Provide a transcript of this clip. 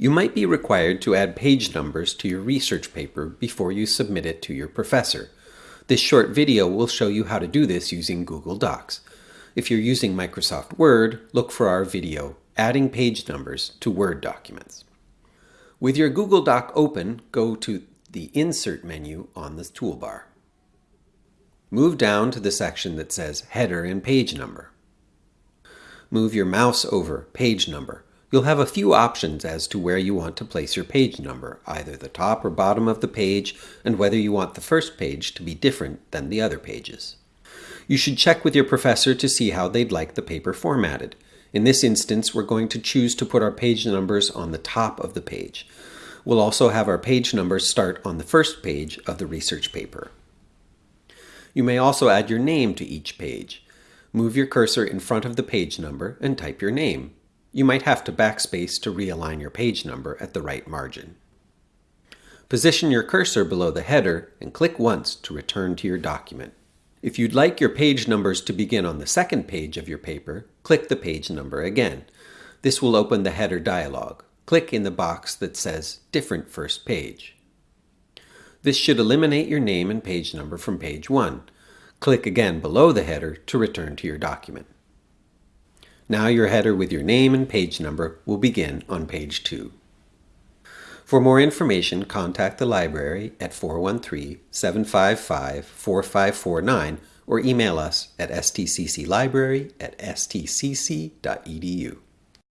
You might be required to add page numbers to your research paper before you submit it to your professor. This short video will show you how to do this using Google Docs. If you're using Microsoft Word, look for our video, Adding Page Numbers to Word Documents. With your Google Doc open, go to the Insert menu on the toolbar. Move down to the section that says Header and Page Number. Move your mouse over Page Number. You'll have a few options as to where you want to place your page number, either the top or bottom of the page, and whether you want the first page to be different than the other pages. You should check with your professor to see how they'd like the paper formatted. In this instance, we're going to choose to put our page numbers on the top of the page. We'll also have our page numbers start on the first page of the research paper. You may also add your name to each page. Move your cursor in front of the page number and type your name. You might have to backspace to realign your page number at the right margin. Position your cursor below the header and click once to return to your document. If you'd like your page numbers to begin on the second page of your paper, click the page number again. This will open the header dialog. Click in the box that says Different First Page. This should eliminate your name and page number from page 1. Click again below the header to return to your document. Now your header with your name and page number will begin on page 2. For more information, contact the library at 413-755-4549 or email us at stcclibrary at stcc.edu.